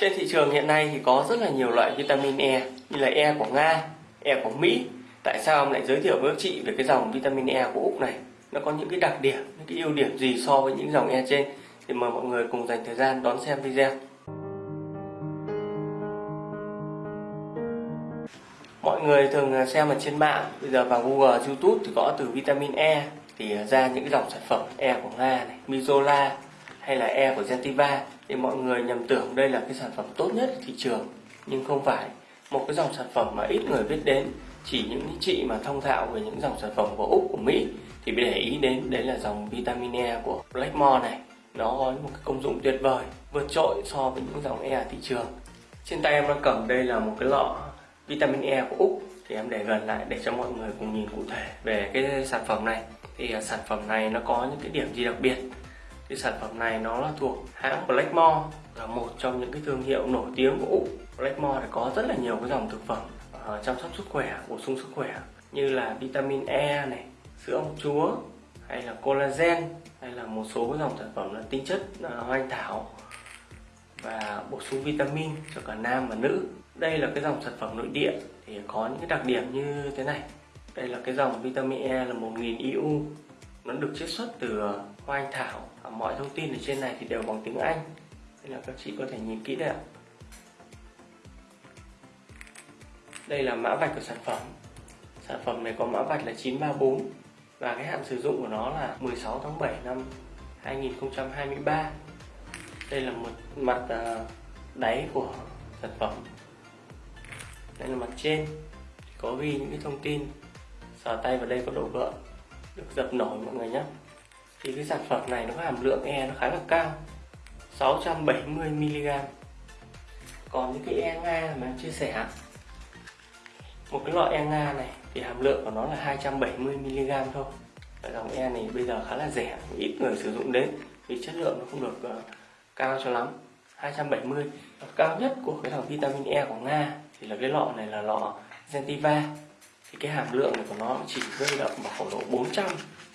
Trên thị trường hiện nay thì có rất là nhiều loại vitamin E như là E của Nga, E của Mỹ. Tại sao ông lại giới thiệu với các chị về cái dòng vitamin E của Úc này? Nó có những cái đặc điểm, những cái ưu điểm gì so với những dòng E trên? Thì mời mọi người cùng dành thời gian đón xem video. Mọi người thường à, xem ở trên mạng, bây giờ vào Google, YouTube thì có từ vitamin E thì à, ra những cái dòng sản phẩm E của Nga này, Mizola hay là E của Gentiva thì mọi người nhầm tưởng đây là cái sản phẩm tốt nhất thị trường. Nhưng không phải. Một cái dòng sản phẩm mà ít người biết đến, chỉ những chị mà thông thạo về những dòng sản phẩm của úc, của mỹ, thì để ý đến đấy là dòng vitamin e của blackmore này. Nó có một cái công dụng tuyệt vời, vượt trội so với những dòng e thị trường. Trên tay em đang cầm đây là một cái lọ vitamin e của úc. Thì em để gần lại để cho mọi người cùng nhìn cụ thể về cái sản phẩm này. Thì à, sản phẩm này nó có những cái điểm gì đặc biệt? Thì sản phẩm này nó là thuộc hãng Blackmore là một trong những cái thương hiệu nổi tiếng của Úc. Blackmore thì có rất là nhiều cái dòng thực phẩm uh, chăm sóc sức khỏe bổ sung sức khỏe như là vitamin E này sữa ong chúa hay là collagen hay là một số cái dòng sản phẩm là tinh chất ờ, uh, hoa anh thảo và bổ sung vitamin cho cả nam và nữ. Đây là cái dòng sản phẩm nội địa thì có những cái đặc điểm như thế này. Đây là cái dòng vitamin E là 1000 IU nó được chiết xuất từ ờ, hoa anh thảo. Mọi thông tin ở trên này thì đều bằng tiếng Anh. Nên là các chị có thể nhìn kỹ đây ạ. Đây là mã vạch của sản phẩm. Sản phẩm này có mã vạch là 934 và cái hạn sử dụng của nó là 16 tháng 7 năm 2023 đây là một mặt ờ, đáy của sản phẩm. Đây là mặt trên. Có ghi những cái thông tin. Sờ tay vào đây có độ gợn được dập nổi mọi người nhé. Thì cái sản phẩm này nó có hàm lượng E nó khá là cao 670mg còn những cái E Nga mà em chia sẻ một cái loại E Nga này thì hàm lượng của nó là 270mg thôi. Và dòng E này bây giờ khá là rẻ ít người sử dụng đến vì chất lượng nó không được uh, cao cho lắm. 270 và cao nhất của cái dòng vitamin E của Nga thì là cái lọ này là lọ Gentiva thì cái hàm lượng này của nó chỉ rơi động vào khoảng độ 400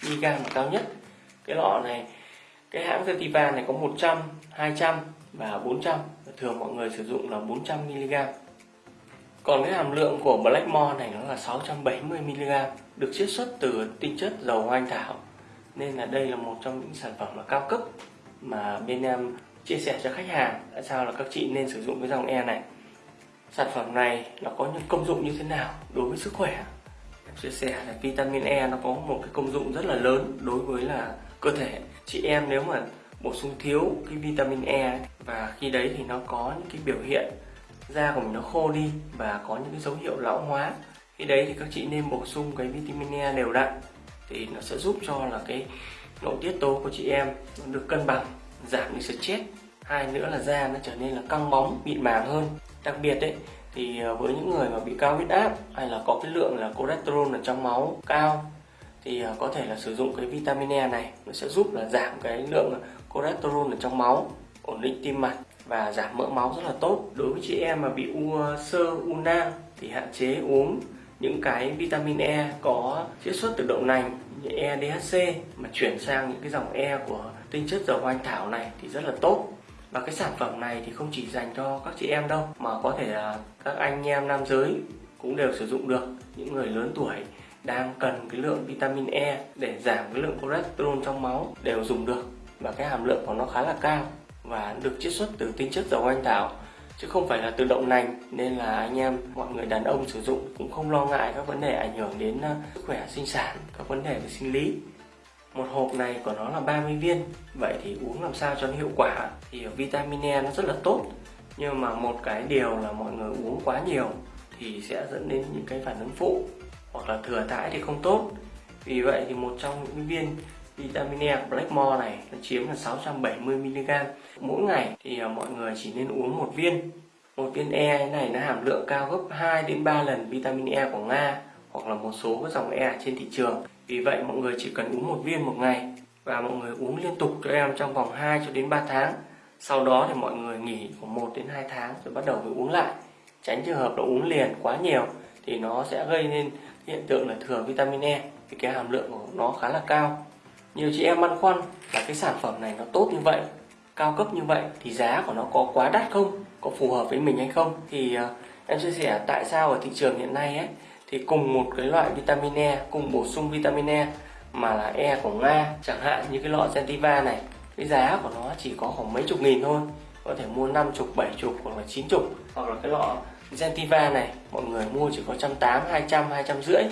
mg là cao nhất. Cái lọ này, cái hãng Zetiva này có 100 200 và 400 thường mọi người sử dụng là 400 mg còn cái hàm lượng của Blackmore này nó là 670 mg được chiết xuất từ tinh chất dầu hoa anh thảo. Nên là đây là một trong những sản phẩm là cao cấp mà bên em chia sẻ cho khách hàng tại sao là các chị nên sử dụng cái dòng E này sản phẩm này nó có những công dụng như thế nào đối với sức khỏe? Em chia sẻ là vitamin E nó có một cái công dụng rất là lớn đối với là cơ thể. Chị em nếu mà bổ sung thiếu cái vitamin E và khi đấy thì nó có những cái biểu hiện, da của mình nó khô đi và có những cái dấu hiệu lão hóa. Khi đấy thì các chị nên bổ sung cái vitamin E đều đặn thì nó sẽ giúp cho là cái nội tiết tố của chị em nó được cân bằng, giảm đi stress. Hai nữa là da nó trở nên là căng bóng, mịn màng hơn đặc biệt đấy thì ờ, với những người mà bị cao huyết áp hay là có cái lượng là cholesterol ở trong máu cao, thì ờ, có thể là sử dụng cái vitamin E này, nó sẽ giúp là giảm cái lượng ờ, cholesterol ở trong máu, ổn định tim mạch và giảm mỡ máu rất là tốt. Đối với chị em mà bị u sơ, u nang thì hạn chế uống những cái vitamin E có chiết xuất từ đậu nành, như E DHC mà chuyển sang những cái dòng E của tinh chất dầu hoa anh thảo này thì rất là tốt và cái sản phẩm này thì không chỉ dành cho các chị em đâu, mà có thể là các anh em nam giới cũng đều sử dụng được. Những người lớn tuổi đang cần cái lượng vitamin E để giảm cái lượng cholesterol trong máu đều dùng được. Và cái hàm lượng của nó khá là cao và được chiết xuất từ tinh chất dầu anh thảo chứ không phải là từ đậu nành, nên là anh em, mọi người đàn ông sử dụng cũng không lo ngại các vấn đề ảnh hưởng đến ờ, sức khỏe sinh sản, các vấn đề về sinh lý một hộp này của nó là 30 viên. Vậy thì uống làm sao cho nó hiệu quả? Thì vitamin E nó rất là tốt. Nhưng mà một cái điều là mọi người uống quá nhiều thì sẽ dẫn đến những cái phản ứng phụ hoặc là thừa thãi thì không tốt. Vì vậy thì một trong những viên vitamin E Blackmore này nó chiếm là 670mg mỗi ngày thì à, mọi người chỉ nên uống một viên. Một viên E này nó hàm lượng cao gấp 2 đến 3 lần vitamin E của Nga hoặc là một số các dòng E trên thị trường vì vậy mọi người chỉ cần uống một viên một ngày và mọi người uống liên tục cho em trong vòng 2 cho đến 3 tháng. Sau đó thì mọi người nghỉ khoảng 1 đến 2 tháng rồi bắt đầu mới uống lại. Tránh trường hợp là uống liền quá nhiều thì nó sẽ gây nên hiện tượng là thừa vitamin E vì cái hàm lượng của nó khá là cao. Nhiều chị em băn khoăn là cái sản phẩm này nó tốt như vậy cao cấp như vậy thì giá của nó có quá đắt không? Có phù hợp với mình hay không? Thì uh, em chia sẻ tại sao ở thị trường hiện nay ấy thì cùng một cái loại vitamin E cùng bổ sung vitamin E mà là E của Nga, chẳng hạn như cái lọ Gentiva này. Cái giá của nó chỉ có khoảng mấy chục nghìn thôi, có thể mua năm chục, bảy chục hoặc là chín chục. Hoặc là cái lọ Gentiva này, mọi người mua chỉ có trăm tám, hai trăm hai trăm rưỡi.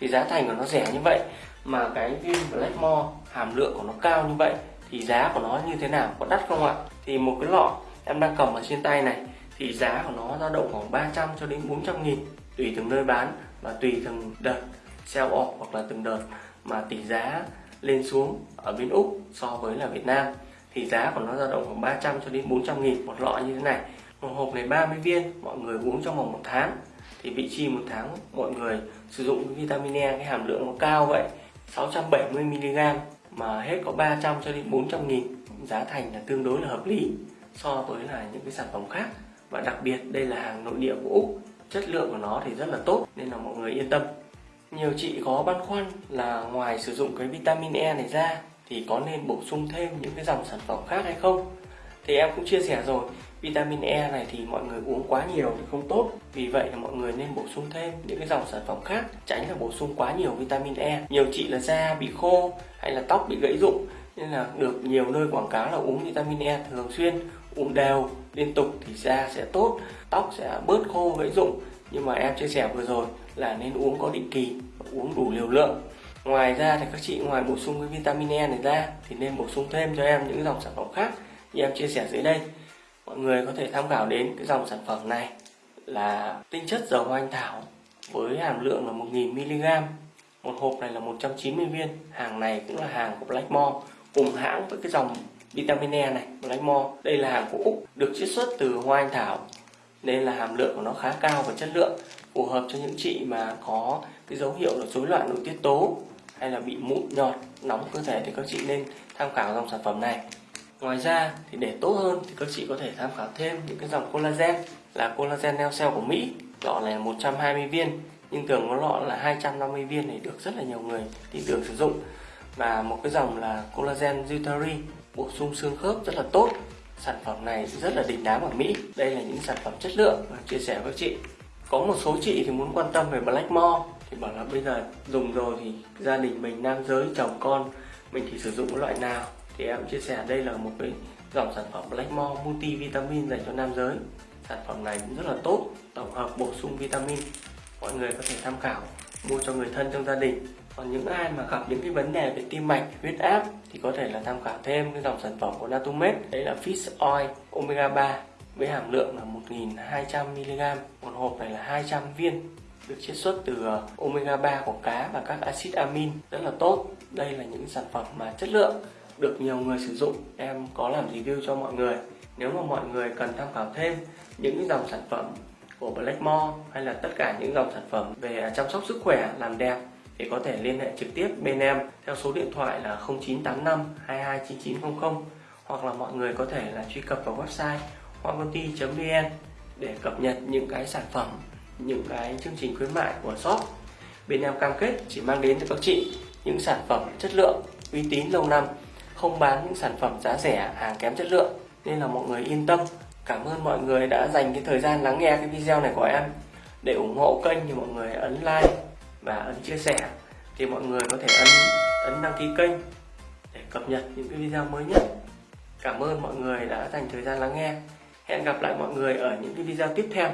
Thì giá thành của nó rẻ như vậy, mà cái viên Blackmore hàm lượng của nó cao như vậy, thì giá của nó như thế nào, có đắt không ạ? Thì một cái lọ em đang cầm ở trên tay này, thì giá của nó dao động khoảng 300 cho đến 400 nghìn, tùy từng nơi bán và tùy từng đợt sell off hoặc là từng đợt mà tỷ giá lên xuống ở bên Úc so với là Việt Nam, thì giá của nó dao động khoảng 300 cho đến 400 nghìn một lọ như thế này. Một hộp này 30 viên, mọi người uống trong vòng một tháng. Thì vị chi một tháng mọi người sử dụng vitamin E cái hàm lượng nó cao vậy 670 mg mà hết có 300 cho đến 400 nghìn. Giá thành là tương đối là hợp lý so với là những cái sản phẩm khác. Và đặc biệt đây là hàng nội địa của Úc chất lượng của nó thì rất là tốt, nên là mọi người yên tâm. Nhiều chị có băn khoăn là ngoài sử dụng cái vitamin E này ra, thì có nên bổ sung thêm những cái dòng sản phẩm khác hay không? Thì em cũng chia sẻ rồi, vitamin E này thì mọi người uống quá nhiều thì không tốt. Vì vậy là mọi người nên bổ sung thêm những cái dòng sản phẩm khác, tránh là bổ sung quá nhiều vitamin E. Nhiều chị là da bị khô hay là tóc bị gãy rụng, nên là được nhiều nơi quảng cáo là uống vitamin E thường xuyên uống đều liên tục thì da sẽ tốt, tóc sẽ bớt khô, gãy rụng. Nhưng mà em chia sẻ vừa rồi là nên uống có định kỳ, uống đủ liều lượng. Ngoài ra thì các chị, ngoài bổ sung cái vitamin E này ra thì nên bổ sung thêm cho em những dòng sản phẩm khác như em chia sẻ dưới đây. Mọi người có thể tham khảo đến cái dòng sản phẩm này là tinh chất dầu hoa anh thảo với hàm lượng là 1000mg một hộp này là 190 viên. Hàng này cũng là hàng của Blackmore, cùng hãng với cái dòng vitamin E này Blackmore đây là hàng của Úc, được chiết xuất từ hoa anh thảo. Nên là hàm lượng của nó khá cao và chất lượng, phù hợp cho những chị mà có cái dấu hiệu là rối loạn nội tiết tố hay là bị mụn, nhọt, nóng cơ thể thì các chị nên tham khảo dòng sản phẩm này. Ngoài ra thì để tốt hơn thì các chị có thể tham khảo thêm những cái dòng collagen là collagen neo cell của Mỹ. Lọ này là 120 viên, nhưng thường có lọ là 250 viên này, được rất là nhiều người tin tưởng sử dụng và một cái dòng là collagen Jutari bổ sung xương khớp rất là tốt. Sản phẩm này rất là đỉnh đám ở Mỹ. Đây là những sản phẩm chất lượng và chia sẻ với chị. Có một số chị thì muốn quan tâm về Blackmore thì bảo là bây giờ dùng rồi thì gia đình mình, nam giới, chồng con, mình thì sử dụng loại nào? Thì em chia sẻ đây là một cái dòng sản phẩm Blackmore multivitamin dành cho nam giới. Sản phẩm này cũng rất là tốt, tổng hợp bổ sung vitamin. Mọi người có thể tham khảo, mua cho người thân trong gia đình còn những ai mà gặp những cái vấn đề về tim mạch, huyết áp thì có thể là tham khảo thêm cái dòng sản phẩm của Natumed. Đấy là Fish Oil Omega 3 với hàm lượng là 1200mg một hộp này là 200 viên được chiết xuất từ ờ, omega 3 của cá và các axit amin. Rất là tốt. Đây là những sản phẩm mà chất lượng được nhiều người sử dụng. Em có làm review cho mọi người. Nếu mà mọi người cần tham khảo thêm những cái dòng sản phẩm của Blackmore hay là tất cả những dòng sản phẩm về chăm sóc sức khỏe, làm đẹp thì có thể liên hệ trực tiếp bên em theo số điện thoại là 0985 229900 hoặc là mọi người có thể là truy cập vào website hoangconti.vn để cập nhật những cái sản phẩm, những cái chương trình khuyến mại của shop. Bên em cam kết chỉ mang đến cho các chị những sản phẩm chất lượng, uy tín lâu năm, không bán những sản phẩm giá rẻ, hàng kém chất lượng. Nên là mọi người yên tâm. Cảm ơn mọi người đã dành cái thời gian lắng nghe cái video này của em. Để ủng hộ kênh thì mọi người ấn like và ấn chia sẻ thì mọi người có thể ấn ấn đăng ký kênh để cập nhật những cái video mới nhất. Cảm ơn mọi người đã dành thời gian lắng nghe. Hẹn gặp lại mọi người ở những cái video tiếp theo.